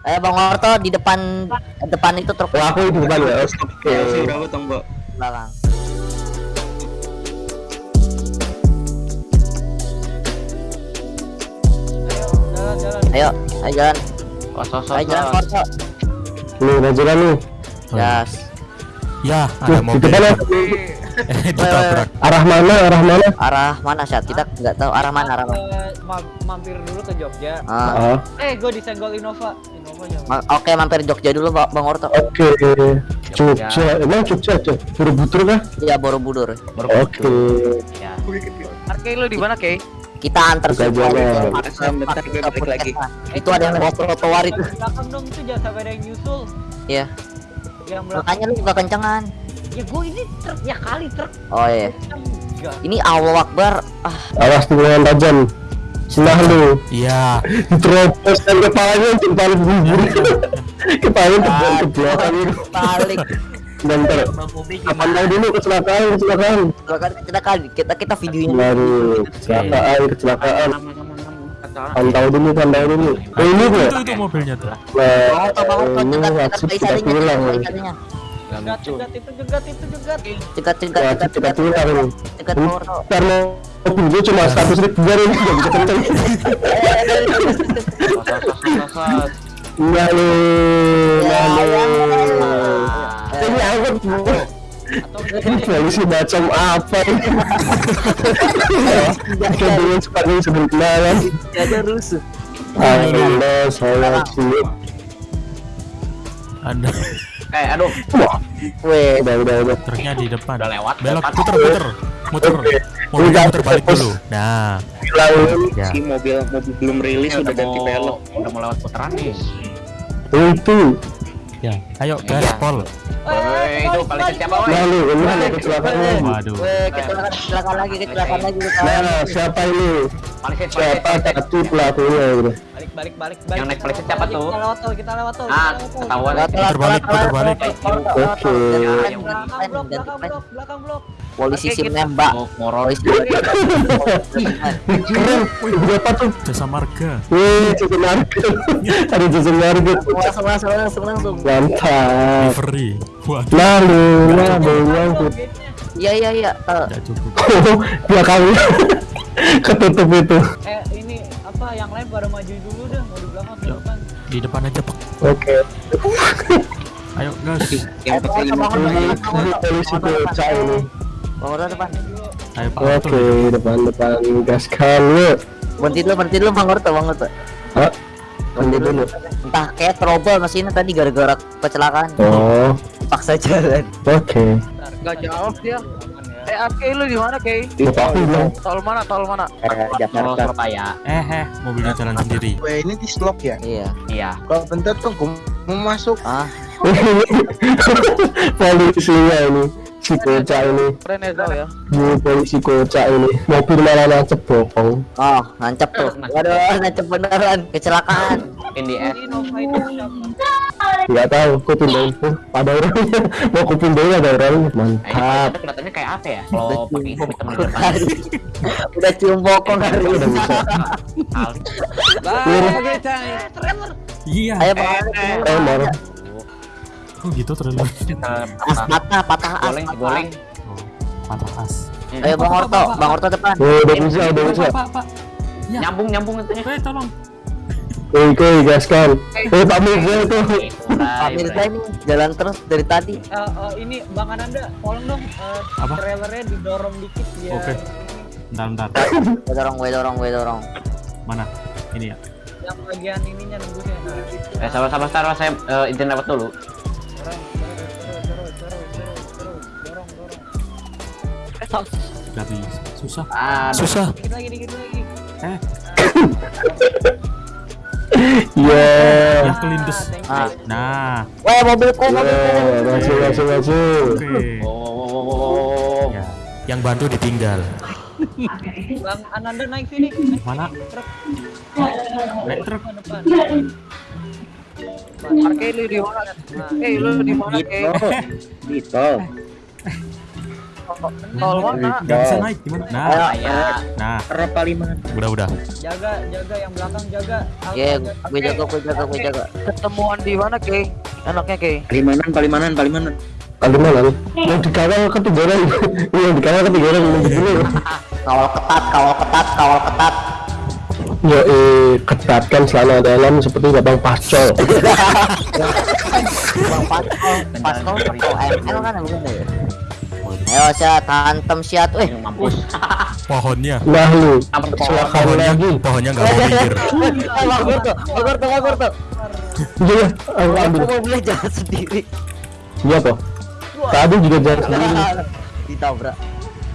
Eh Bang Orto di depan depan itu truk Oh, aku di depan ya. Oke. Ya, berapa tong, Mbak? Jalan jalan. Ayo, ayo jalan. Sos, Ayo jalan. Orto. Nih, rajulan nih. Yes. Ya, ada di mobil. depan ditabrak. Arah mana? Arah mana? Arah mana Syat? Kita nggak tahu arah mana arah mana. Eh, ma- mampir dulu ke Jogja. Ah. Ah, Eh, gue disenggol Innova. Innova jangan. ma- Oke, mampir Jogja dulu Ba- Bang Orto. Oke. Jogja. Emang Jogja aja. Borobudur kah? Ya Borobudur. Oke. Ya. Arke lu di mana, Kay? Kita antar ke- Bentar, bentar, ke gue balik lagi. puskesmas. Itu ada yang lewat trotoar itu. Belakang dong itu jangan sampai ada yang nyusul. Iya. Makanya lu nggak kencengan. Ya gue ini truk ya kali truk. Oh iya. Enggak. Ini Allah Akbar. Ah, Awas tikungan tajam. Senah lu. Iya. Diterobos dan kepalanya jempol bubur. kepalanya tebal ke belakang itu. balik. Bentar. Tahu dulu kecelakaan, kecelakaan. Silakan kita kan kita kita videoin. Baru kecelakaan, kecelakaan. Pantau dulu, pantau dulu. Oh, ini gue. Itu itu mobilnya tuh. Nah, Orto, Bang Orto, ini cegat, wajib cegat, Jegat, jegat itu jegat itu jegat. Cegat, cegat, Wajib cegat, kita cegat, pulang ini. cegat, Bang Orto. Karena mobil gue cuma status ribuan ini nggak bisa kenceng. Eh. Enggak lu, Ya, enggak ya, lu. Ini angkot bu. Atau Ini polisi macam apa ini? Kita dengan sepatu sebentar kan. Ada rusuh. Alhamdulillah saya siap. Ada Eh, aduh. Wah, Weh, udah udah udah. truknya di depan. Udah lewat. Belok, depan. puter, puter. Muter. Mobilnya muter balik dulu. Nah, Bilangin ya. Si mobil mobil belum rilis Iya, udah ganti belok. Udah mau lewat putaran nih. itu. Ya, ayo Iya. gaspol. Woi, itu paling siapa, woi? Nah lu, ini ada kecelakaan. Waduh. weh, kecelakaan, lagi, kecelakaan lagi. Nah, siapa ini? Paling Siapa satu pelakunya gitu? balik balik balik balik. Yang naik polisi siapa tuh? Kita lewat tol, kita lewat tol. Ah, ketahuan. Lewat, Puter lewat, balik, lewat, puter lewat, balik. lewat, lewat, lewat, Oke. Belakang belakang blok, belakang blok. Polisi sim kita- nembak. Wih, keren. Wih, berapa tuh? Jasa marga. Wih, jasa marga. Ada jasa marga. langsung, langsung, langsung, langsung. Mantap. Waduh, Lalu, lalu, lalu. Iya, iya, iya. Eh, enggak cukup. Oh, belakangnya ketutup itu. Eh, ini apa yang lain pada maju dulu dah, mau di belakang Ya. depan. Di depan aja, Pak. Oke. Ayo, gas. Yang. Bang Ini polisi bocah ini. Bang Orto depan. Ayo, Pak. Oke, depan depan gaskan yuk. Berhenti dulu, berhenti dulu, Bang Orto, Bang Orto. Berhenti dulu. Entah kayak trouble mesinnya tadi gara-gara kecelakaan. Oh, Paksa jalan. oke. Bentar, Gak kita jawab dia. Ya. Eh, Arke lu di mana, Kay? Lupa aku bilang. Tol mana? Tol mana? Mau Jakarta. Surabaya. Eh, eh, mobilnya jalan sendiri. Weh ini di slot ya? Iya. Iya. Kalau bentar tuh gue mau masuk. Ah, Polisinya ini, si kocak ini, Keren ya, Tol ya. bu polisi kocak ini, mobil malah nancep bokong. oh, nancep tuh. Waduh, nancep beneran. Kecelakaan. Ini Nova itu siapa? Gak tahu, aku pindahin tuh. Ada orangnya, mau aku pindahin ada orangnya. Mantap. kelihatannya- kayak apa ya? Kalau pakai hitam di depan. Udah cium bokong hari Udah ini. bisa. Hal. Iya. Ayo Bang. Eh, mau. Oh, gitu trailer. As patah, patah as. Goleng, patah. goleng. Oh, patah as. Ayo Bang Orto, Bang Orto depan. Oh, udah bisa, udah bisa. Pak, Pak. Nyambung, nyambung itunya. Eh, tolong. Oke, oke, gaskan. Eh, Pak Mirza itu. Pak Mirza ini jalan terus dari tadi. Eh, eh, ini Bang Ananda, tolong dong eh, Apa? trailernya didorong dikit biar Oke. ini, Bentar, bentar. Gue dorong, gue dorong, gue dorong. Mana? Ini ya. yang bagian ininya nembusnya. Nah, Eh, sabar-sabar, sabar. Saya eh, izin lewat dulu. bisa. Susah. Aduh. Susah. Dikit lagi, dikit lagi. Eh, Iya. yang kelindes. Ah. Nah, Wah, mobilku, mobilku. Iya, maju, maju. Oh, oh, oh, oh, oh. Ya, yang bantu ditinggal. Bang Ananda naik sini. Mana? Truk. Naik truk. Arke lu di mana? Nah, Eh, lu di mana, Kay? Di Tolong nah, bisa nah. naik gimana? Nah, nah, ya. nah. Berapa lima. Udah udah. Jaga jaga yang belakang jaga. Iya, gue jaga gue jaga gue jaga. Ketemuan di mana Kei? Anaknya Kei. Kalimanan Kalimanan Kalimanan. Kalimanan. Yang. Iya, yang. Kawal ketat, kawal ketat, kawal ketat. Yo, eh, ketatkan selama dalam seperti Bang Pascol. Bang Pascol, Pascol, Pascol, Pascol, kan bukan ya? Ayo siat, hantem siat, weh. mampus. Pohonnya, nah lu pohonnya, lagi pohonnya nggak mau minggir. Bagur tuh, bagur tuh, bagur tuh. iya aku ambil Aku mau beli jalan sendiri. iya toh tadi juga jalan sendiri Ditabrak.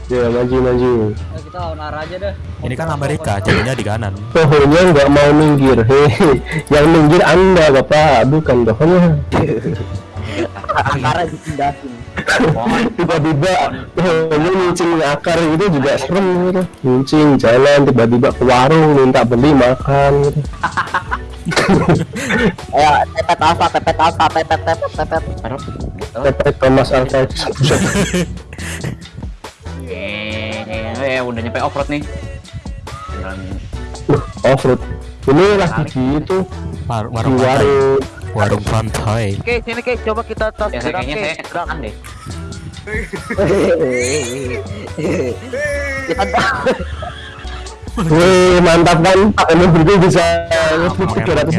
ya maju maju Ayo, kita lawan arah aja dah. Ini kan Amerika, jadinya di kanan. pohonnya nggak mau minggir hehe yang minggir anda bapak bukan pohonnya Angkara dipindahin. tiba-tiba pohonnya mincing akar gitu juga serem gitu. Mincing jalan tiba-tiba ke warung minta beli makan gitu. Ayo, pepet alfa, pepet alfa, pepet, pepet, pepet. Pepet Thomas Alvarez Eh, eh, udah nyampe off road nih. Jalan offroad. Ini lagi gitu. Di pantai, warung warung pantai oke sini guys coba kita tas ya, gerak guys gerak Wih mantap kan ini bisa ya, ngebut tiga ratus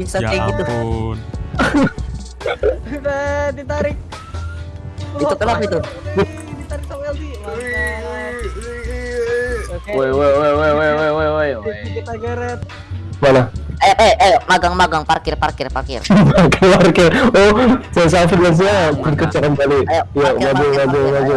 bisa ya kayak gitu. Ditarik. Itu kenapa itu? Ditarik sama Woi woi woi woi woi woi woi woi. Kita geret. Mana? eh eh eh magang magang parkir parkir parkir. Parkir parkir. Oh saya sampai bilang saya berkecoran balik ya maju maju maju.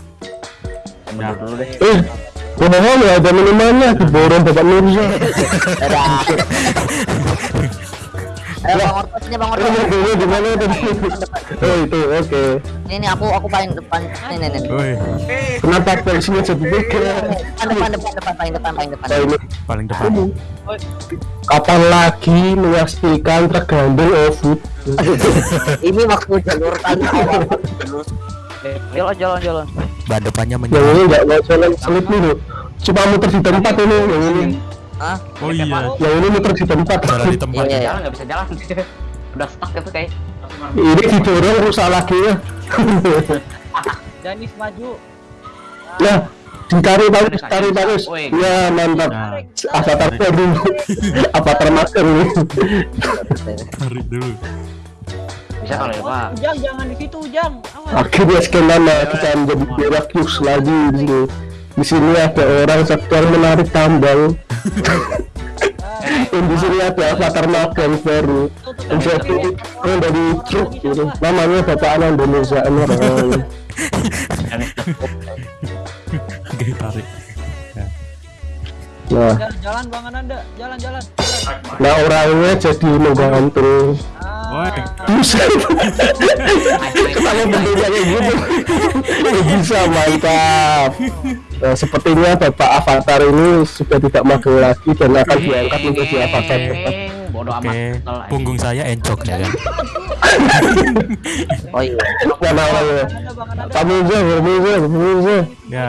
eh kenapa ada minumannya keboron bapak Mirza Eh, bang Ortos. Ini aku aku paling depan. Kenapa? Depan depan paling depan paling depan. Kapan lagi? Ini maksud jalur tanpa. Jalan jalan jalan. Ban depannya yang menyala. ini nggak mau jalan selip nih cuma muter di tempat ini yang ini Hah? Oh iya, yang ini muter di tempat jalan di tempat. Iya, iya. Jalan nggak bisa jalan. Udah stuck gitu kayak. ini didorong rusak lagi ya Janis maju. nah ditarik bagus tarik bagus Woi. ya mantap Nah, avatar baru avatar masker nih tarik dulu. Bisa kalau ya, Pak. Ujang jangan di situ Ujang. Akhirnya sekian lama kita menjadi Berakius lagi di sini di sini ada orang sedang menarik tambang dan di sini ada avatar magang baru menjadi orang dari truk gitu. namanya Bapak Anan Indonesia orang Oke, tarik. nah Jalan, jalan bang Ananda, jalan jalan. jalan. nah orangnya jadi menggantung Woi, bisa. Kalau bentuknya kayak gitu. Eh, bisa mantap. Nah, sepertinya Bapak Avatar ini sudah tidak magang lagi dan akan diangkat menjadi Avatar. Bodoh amat. oke. Tol, Punggung saya encok ya kan. Oh iya. mana Ananda. kamu aja kamu aja kamu aja. Ya,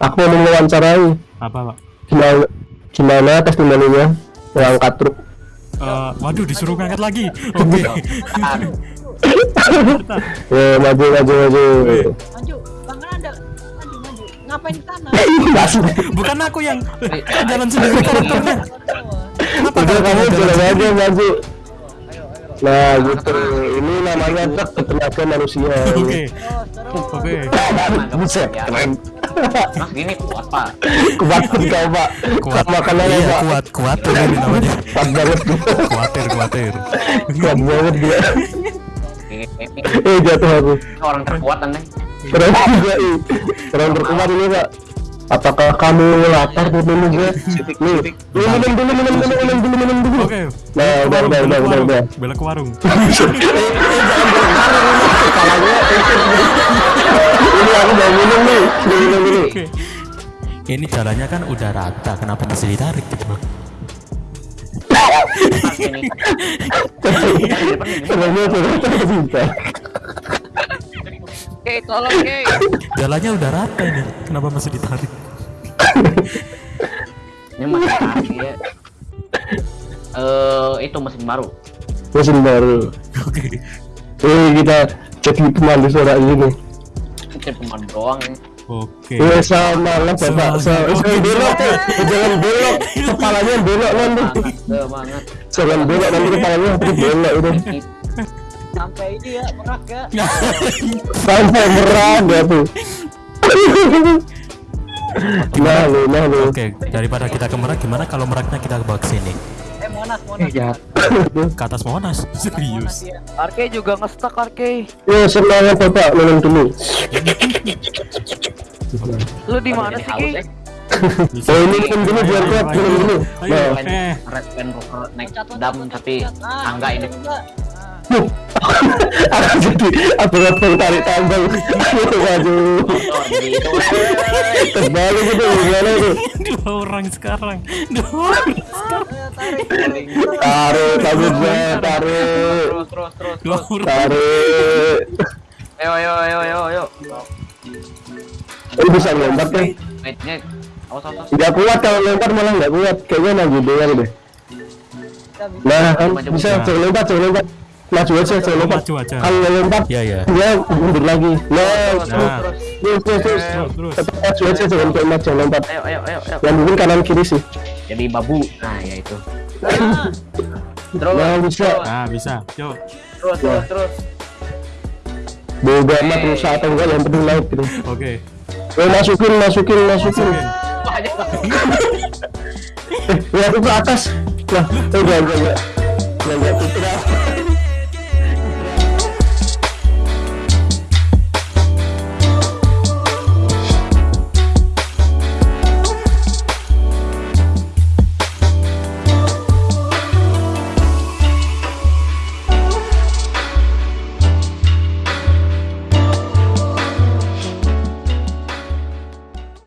aku mau mewawancarai. Apa pak? gimana gimana testimoninya yang angkat truk Eh, waduh, disuruh ngangkat lagi. Oke. ya maju maju maju Maju, bang Ananda. Maju maju. Ngapain di? Masuk. Bukan aku yang jalan sendiri karakternya. Kenapa udah kamu jalan aja maju nah gitu ini namanya truk bertenaga manusia Oke, oke. buset keren Gini kuat, Pak. kuat kau pak Kuat. makanannya Iya, pak kuat, kuat ini namanya. kuat banget Kuatir, kuatir. kuat banget dia Ini ini eh jatuh aku orang terkuat aneh. Keren juga ih. Keren berkeluar ini pak. Apakah kamu lapar tuh minum gue? Nih, minum minum dulu, minum dulu, minum dulu, minum dulu. Oke. Nah, udah, udah, udah, udah, udah. Bela ke warung. Ini aku mau minum nih, Udah minum dulu. Oke. Ini jalannya kan udah rata, kenapa masih ditarik gitu bisa. Oke, tolong Oke. Jalannya udah rata ini, kenapa masih ditarik? Ini masih tarik ya. Eh, itu mesin baru. Mesin baru. Oke. Eh kita jadi pemandu suara ini. Cek peman doang ya. Oke. Eh sama lah Sa- Jangan belok, jangan belok. Kepalanya belok nanti. Semangat, semangat. Jangan belok nanti kepalanya nanti belok itu. Sampai ini ya merak ya. Sampai merah dia tuh. Nah lu, nah lu. Oke, daripada kita ke Merak, gimana kalau Meraknya kita bawa ke sini? Eh Monas Monas. Ke atas Monas? Monas Serius? ya. Arke juga ngestak Arke. Ya semangat bapak minum dulu. Lu di mana sih Ki? Bisa. Oh ini minum dulu biar kuat minum dulu. Ayo, Nah, eh. Red Band Rover naik dam tapi cat. Ah, ini. enggak. aku jadi abang-abang tarik tambang. Waduh. Terbalik itu gimana itu? Dua orang sekarang. Dua orang. Eh, tarik. Tarik, tarik, Terus terus terus. Orang. tarik. Ayo ayo ayo ayo ayo. Ini bisa lompat kan? Awas awas. Nggak kuat kalau lompat malah nggak kuat. Kayaknya maju doang deh. Nah kan bisa maju. jangan lompat, jangan lompat. Maju aja, jangan lompat. Kalau lompat, Iya, iya. dia mundur lagi. Nah, Terus terus Nah. terus. terus, terus, terus. Terus, terus. Maju aja, jangan lompat, jangan lompat. Ayo ayo ayo. Yang mungkin kanan kiri sih. Jadi babu. Nah, ya itu. Ah, Terus. Nah, bisa. Nah, bisa. Yuk. Terus terus terus. Bodo amat rusak atau enggak, yang penting laut gitu. Oke. Eh, masukin, masukin, masukin. Banyak banget. Eh, ya aku ke atas. Nah, eh, enggak, enggak, enggak. Enggak, enggak, tidak.